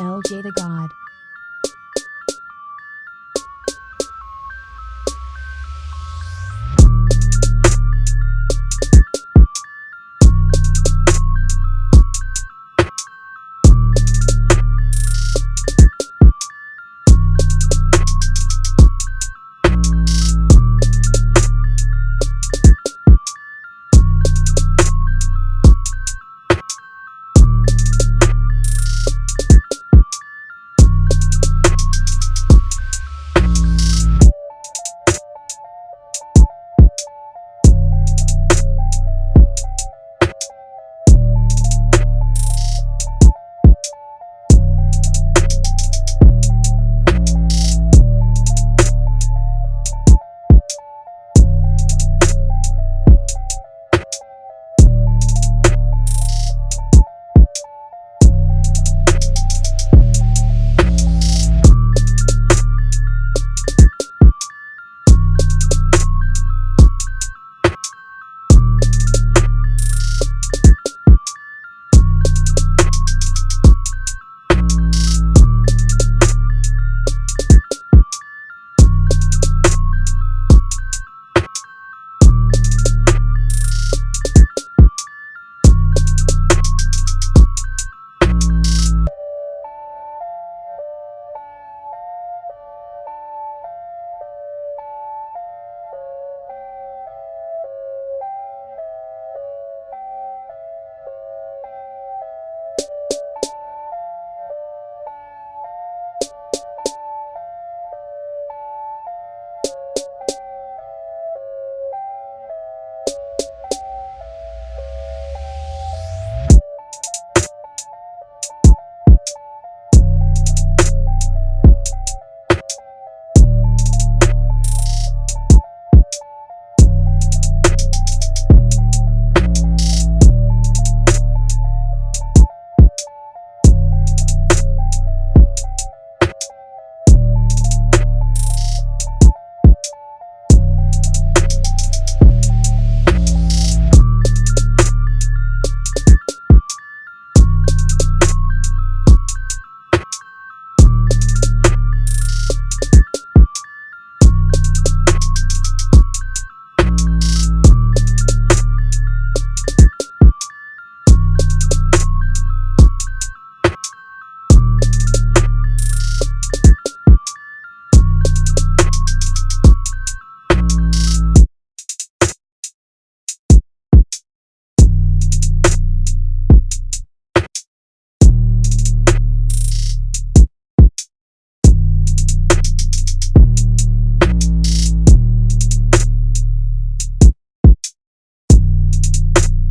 LJ the God. you